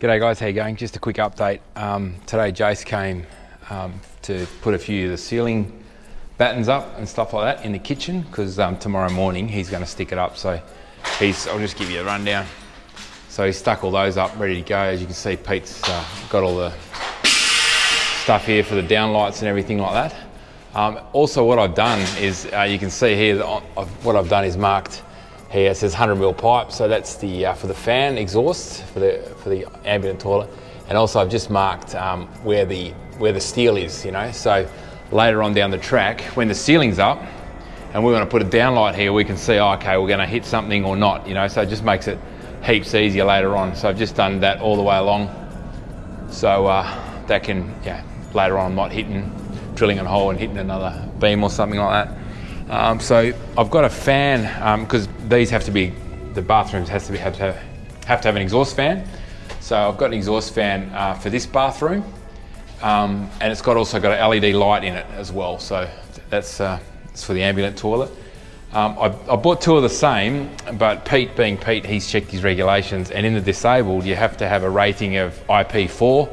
G'day guys, how you going? Just a quick update. Um, today Jace came um, to put a few of the ceiling battens up and stuff like that in the kitchen because um, tomorrow morning he's going to stick it up. So he's, I'll just give you a rundown. So he stuck all those up, ready to go. As you can see, Pete's uh, got all the stuff here for the downlights and everything like that. Um, also what I've done is, uh, you can see here, that what I've done is marked here, it says 100 mil pipe, so that's the uh, for the fan exhaust for the for the ambulant toilet, and also I've just marked um, where the where the steel is, you know. So later on down the track, when the ceiling's up, and we want to put a downlight here, we can see, oh, okay, we're going to hit something or not, you know. So it just makes it heaps easier later on. So I've just done that all the way along, so uh, that can, yeah, later on I'm not hitting, drilling a hole and hitting another beam or something like that. Um, so I've got a fan because um, these have to be the bathrooms has to be have to have, to have an exhaust fan. So I've got an exhaust fan uh, for this bathroom, um, and it's got also got an LED light in it as well. So that's uh, it's for the ambulant toilet. Um, I, I, bought two of the same, but Pete, being Pete, he's checked his regulations, and in the disabled, you have to have a rating of IP4,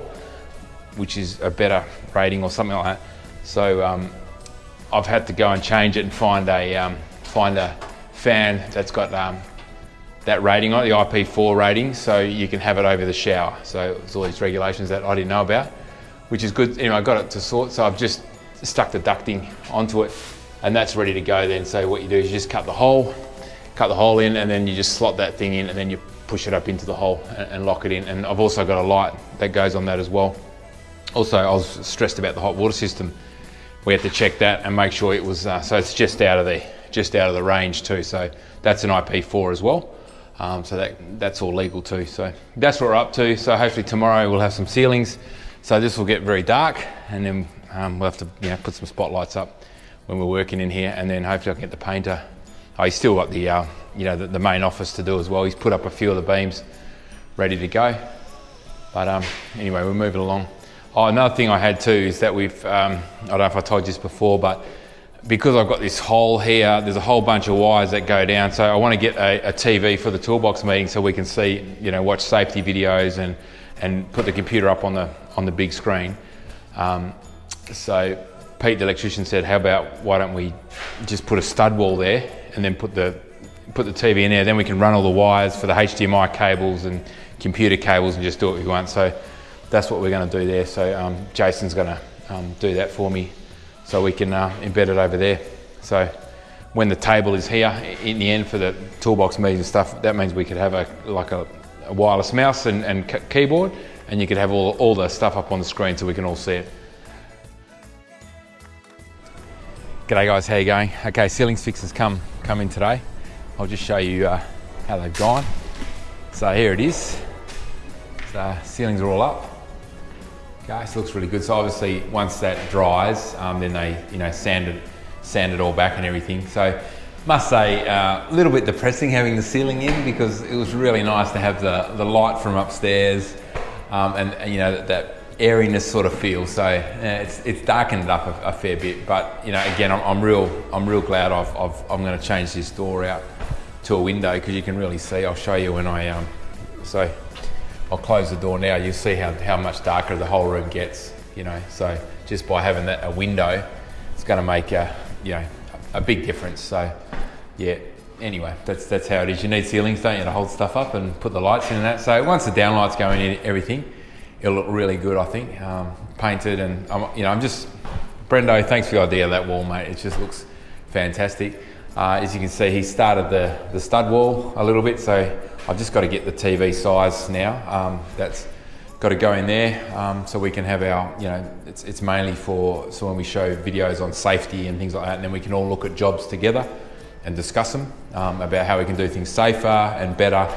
which is a better rating or something like that. So um, I've had to go and change it and find a um, find a fan that's got um, that rating on the IP4 rating, so you can have it over the shower. So there's all these regulations that I didn't know about, which is good. Anyway, I got it to sort, so I've just stuck the ducting onto it, and that's ready to go then. So what you do is you just cut the hole, cut the hole in, and then you just slot that thing in, and then you push it up into the hole and lock it in. And I've also got a light that goes on that as well. Also, I was stressed about the hot water system we had to check that and make sure it was, uh, so it's just out of the, just out of the range too. So that's an IP4 as well. Um, so that, that's all legal too. So that's what we're up to. So hopefully tomorrow we'll have some ceilings. So this will get very dark and then um, we'll have to you know, put some spotlights up when we're working in here and then hopefully I can get the painter. Oh, he's still got the, uh, you know, the, the, main office to do as well. He's put up a few of the beams ready to go. But um, anyway, we're moving along. Oh, another thing I had too is that we've, um, I don't know if I told you this before, but because I've got this hole here, there's a whole bunch of wires that go down. So I want to get a, a TV for the toolbox meeting so we can see, you know, watch safety videos and, and put the computer up on the, on the big screen. Um, so Pete, the electrician said, how about why don't we just put a stud wall there and then put the, put the TV in there, then we can run all the wires for the HDMI cables and computer cables and just do what we want. So that's what we're going to do there. So um, Jason's going to um, do that for me so we can uh, embed it over there. So when the table is here in the end for the toolbox meetings and stuff, that means we could have a like a, a wireless mouse and, and keyboard and you could have all, all the stuff up on the screen so we can all see it. G'day guys, how you going? Okay, ceilings fixes come, come in today. I'll just show you uh, how they've gone. So here it is. So ceilings are all up. It looks really good. So obviously once that dries, um, then they, you know, sand it, sand it all back and everything. So must say, uh, a little bit depressing having the ceiling in because it was really nice to have the, the light from upstairs um, and, you know, that, that, airiness sort of feel. So it's, it's darkened up a, a, fair bit, but you know, again, I'm, I'm real, I'm real glad I've, I've, I'm going to change this door out to a window because you can really see. I'll show you when I, um, so I'll close the door now, you'll see how, how much darker the whole room gets, you know. So just by having that a window, it's going to make a, you know, a big difference. So yeah, anyway, that's, that's how it is. You need ceilings, don't you, to hold stuff up and put the lights in and that. So once the downlights go in everything, it'll look really good, I think. Um, painted and, I'm, you know, I'm just, Brendo, thanks for the idea of that wall, mate. It just looks fantastic. Uh, as you can see, he started the, the stud wall a little bit, so I've just got to get the TV size now. Um, that's got to go in there um, so we can have our, you know, it's, it's mainly for, so when we show videos on safety and things like that, and then we can all look at jobs together and discuss them um, about how we can do things safer and better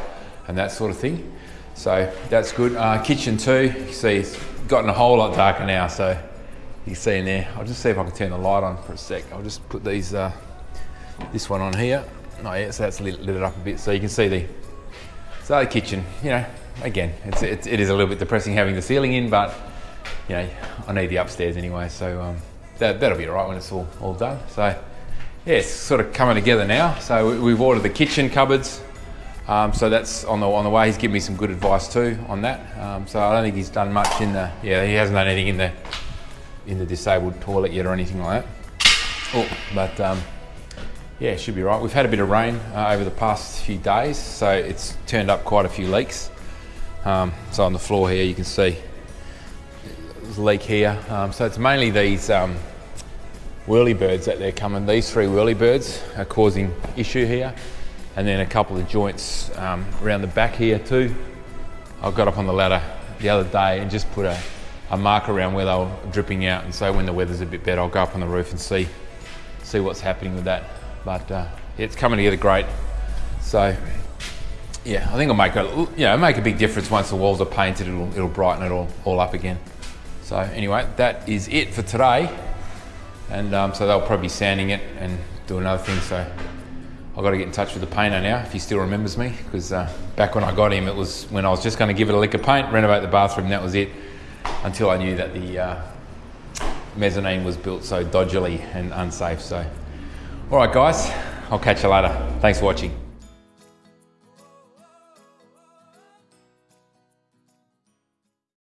and that sort of thing. So that's good. Uh, kitchen too, you see it's gotten a whole lot darker now, so you can see in there. I'll just see if I can turn the light on for a sec. I'll just put these, uh, this one on here. Oh yeah, so that's lit, lit it up a bit so you can see the so the kitchen, you know, again, it's, it's, it is a little bit depressing having the ceiling in, but you know, I need the upstairs anyway, so um, that, that'll be all right when it's all, all done. So yeah, it's sort of coming together now. So we've ordered the kitchen cupboards. Um, so that's on the on the way. He's given me some good advice too on that. Um, so I don't think he's done much in the yeah he hasn't done anything in the in the disabled toilet yet or anything like that. Oh, but um, yeah, should be right. We've had a bit of rain uh, over the past few days, so it's turned up quite a few leaks. Um, so on the floor here, you can see there's a leak here. Um, so it's mainly these um, whirlybirds that they're coming. These three whirlybirds are causing issue here and then a couple of joints um, around the back here too. I got up on the ladder the other day and just put a, a marker around where they were dripping out and so when the weather's a bit better I'll go up on the roof and see see what's happening with that. But uh, it's coming together great. So yeah, I think it'll make a you know make a big difference once the walls are painted. It'll it'll brighten it all all up again. So anyway, that is it for today. And um, so they'll probably be sanding it and doing another thing. So I've got to get in touch with the painter now if he still remembers me because uh, back when I got him it was when I was just going to give it a lick of paint, renovate the bathroom, that was it until I knew that the uh, mezzanine was built so dodgily and unsafe. So, all right guys, I'll catch you later. Thanks for watching.